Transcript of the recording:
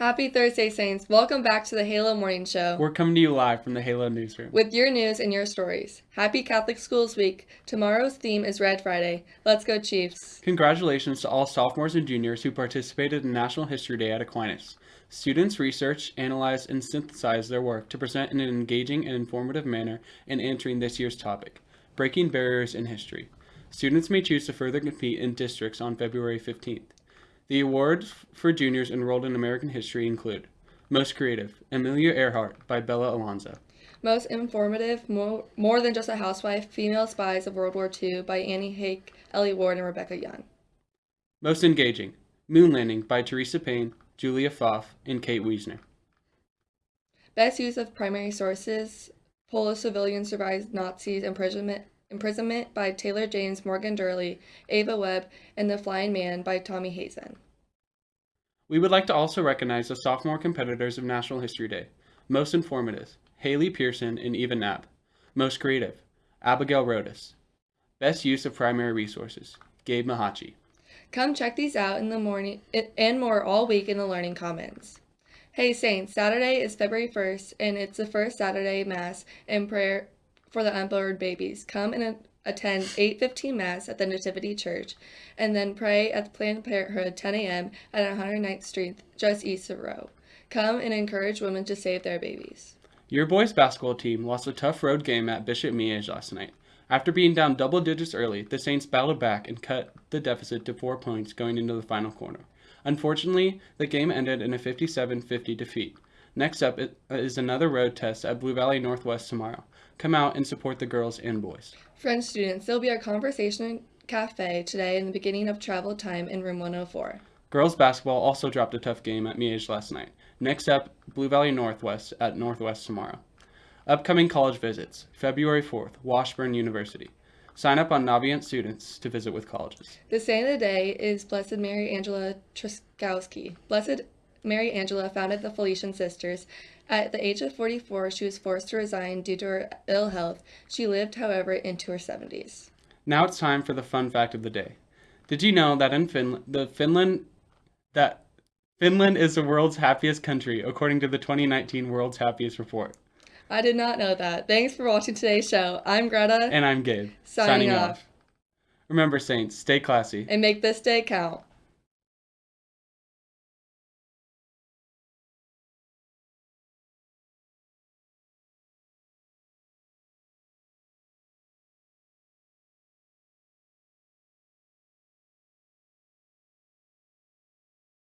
Happy Thursday, Saints. Welcome back to the Halo Morning Show We're coming to you live from the Halo newsroom. with your news and your stories. Happy Catholic Schools Week. Tomorrow's theme is Red Friday. Let's go, Chiefs. Congratulations to all sophomores and juniors who participated in National History Day at Aquinas. Students researched, analyze, and synthesize their work to present in an engaging and informative manner in answering this year's topic Breaking Barriers in History. Students may choose to further compete in districts on February 15th. The awards for juniors enrolled in American history include Most Creative, Amelia Earhart by Bella Alonzo. Most informative, more, more than just a housewife, Female Spies of World War II by Annie Hake, Ellie Ward, and Rebecca Young. Most Engaging, Moon Landing by Teresa Payne, Julia Pfaff, and Kate Wiesner. Best use of primary sources, Polish civilian survives Nazis imprisonment, imprisonment by Taylor James, Morgan Durley, Ava Webb, and The Flying Man by Tommy Hazen. We would like to also recognize the sophomore competitors of National History Day. Most informative, Haley Pearson and Eva Knapp. Most creative, Abigail Rodas. Best use of primary resources, Gabe Mahachi. Come check these out in the morning and more all week in the Learning Commons. Hey Saints, Saturday is February 1st and it's the first Saturday Mass and prayer for the unborn babies. Come and attend 8:15 Mass at the Nativity Church and then pray at the Planned Parenthood 10 a.m. at 109th Street just east of Roe. Come and encourage women to save their babies. Your boys basketball team lost a tough road game at Bishop Miege last night. After being down double digits early, the Saints battled back and cut the deficit to four points going into the final quarter. Unfortunately, the game ended in a 57-50 defeat. Next up uh, is another road test at Blue Valley Northwest tomorrow. Come out and support the girls and boys. French students, there'll be a conversation cafe today in the beginning of travel time in room 104. Girls basketball also dropped a tough game at Miege last night. Next up, Blue Valley Northwest at Northwest tomorrow. Upcoming college visits, February 4th, Washburn University. Sign up on Naviance students to visit with colleges. The saint of the day is Blessed Mary Angela Truskowski. Blessed Mary Angela founded the Felician Sisters. At the age of 44, she was forced to resign due to her ill health. She lived, however, into her 70s. Now it's time for the fun fact of the day. Did you know that in Finland, the Finland that Finland is the world's happiest country according to the 2019 World's Happiest Report? I did not know that. Thanks for watching today's show. I'm Greta. And I'm Gabe. Signing off. Remember, Saints, stay classy. And make this day count.